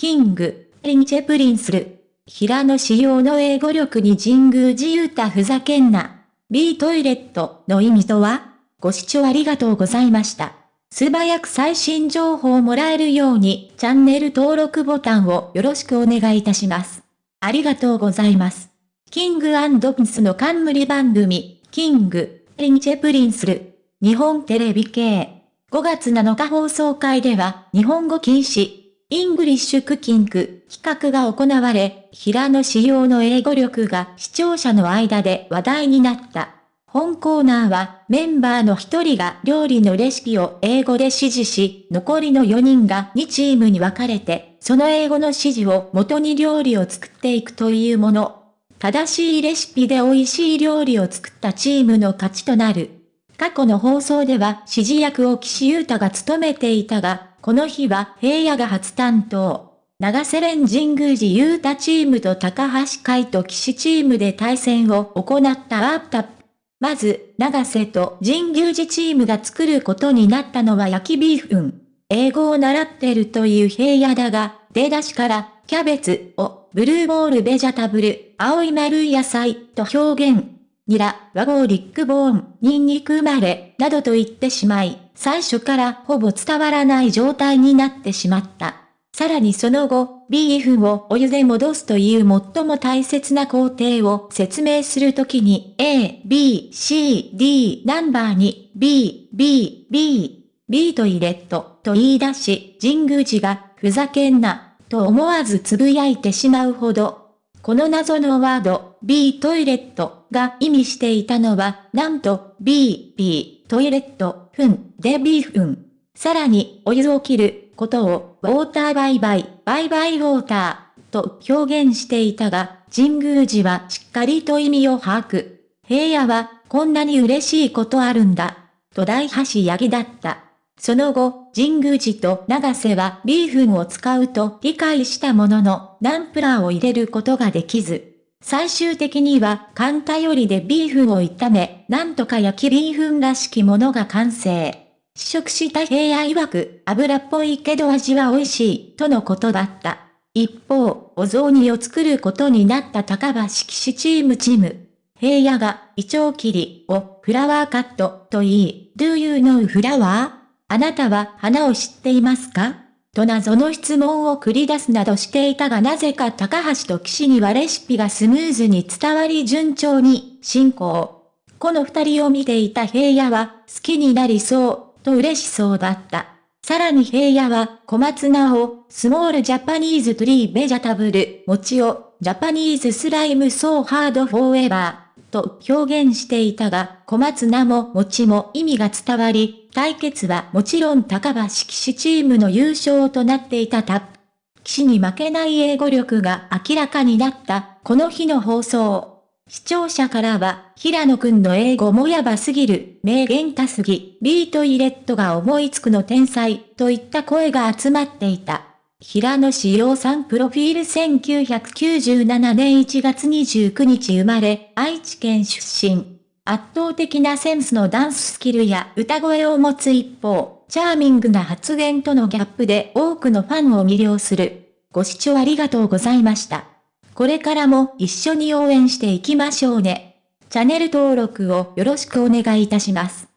King & Princeる。平野紫耀の英語力に神宮寺勇太ふざけんな。B トイレットの意味とは？ご視聴ありがとうございました。素早く最新情報をもらえるようにチャンネル登録ボタンをよろしくお願いいたします。ありがとうございます。 King & Princeの冠番組、 King & Princeる、日本テレビ系。5月7日放送回では、日本語禁止、 English cooking 企画が行われ、平野紫耀の英語力が視聴者の間で話題になった。本コーナーはメンバーの一人が料理のレシピを英語で指示し、残りの4人が2チームに分かれて、その英語の指示を元に料理を作っていくというもの。正しいレシピで美味しい料理を作ったチームの勝ちとなる。過去の放送では指示役を岸優太が務めていたが、この日は平野が初担当。長瀬連神宮寺優太チームと高橋海と岸チームで対戦を行ったアープタップまず、長瀬と神宮寺チームが作ることになったのは焼きビーフン。英語を習ってるという平野だが、出だしから、キャベツを、ブルーボールベジャタブル、青い丸い野菜と表現。ニラ、和合リックボーン、ニンニク生まれ、などと言ってしまい、最初からほぼ伝わらない状態になってしまった。さらにその後、ビーフをお湯で戻すという最も大切な工程を説明するときに A, B, C, D ナンバーに B, B, B, B トイレットと言い出し、神宮寺がふざけんなと思わずつぶやいてしまうほど。この謎のワード B トイレットが意味していたのは、なんと B, B トイレットふんでビーフン。さらに、お湯を切ることを、ウォーターバイバイ、バイバイウォーターと表現していたが、神宮寺はしっかりと意味を把握。平野は、こんなに嬉しいことあるんだ。と大橋ヤギだった。その後、神宮寺と長瀬はビーフンを使うと理解したものの、ナンプラーを入れることができず、最終的には、カよりでビーフンを炒め、なんとか焼きビーフンらしきものが完成。試食した平野曰く、油っぽいけど味は美味しい、とのことだった。一方、お雑煮を作ることになった高橋騎士チームチーム。平野が、イチョウ切りをフラワーカットと言い、Do you know flower? あなたは花を知っていますか？と謎の質問を繰り出すなどしていたがなぜか高橋と岸にはレシピがスムーズに伝わり順調に進行。この二人を見ていた平野は好きになりそうと嬉しそうだった。さらに平野は小松菜を small Japanese tree vegetable、餅を Japanese slime so hard forever。と表現していたが、小松菜も餅も意味が伝わり、対決はもちろん高橋岸チームの優勝となっていたタップ。岸に負けない英語力が明らかになったこの日の放送。視聴者からは、平野くんの英語もやばすぎる、名言多すぎ、ビートイレットが思いつくの天才、といった声が集まっていた。平野志陽さんプロフィール1997年1月29日生まれ、愛知県出身。圧倒的なセンスのダンススキルや歌声を持つ一方、チャーミングな発言とのギャップで多くのファンを魅了する。ご視聴ありがとうございました。これからも一緒に応援していきましょうね。チャンネル登録をよろしくお願いいたします。